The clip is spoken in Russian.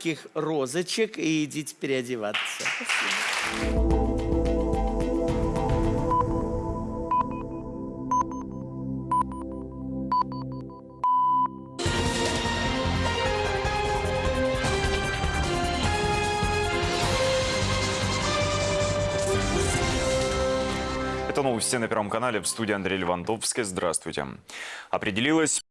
маленьких розочек и идите переодеваться. Это новости на Первом канале. В студии Андрей Левандовский. Здравствуйте. Определилась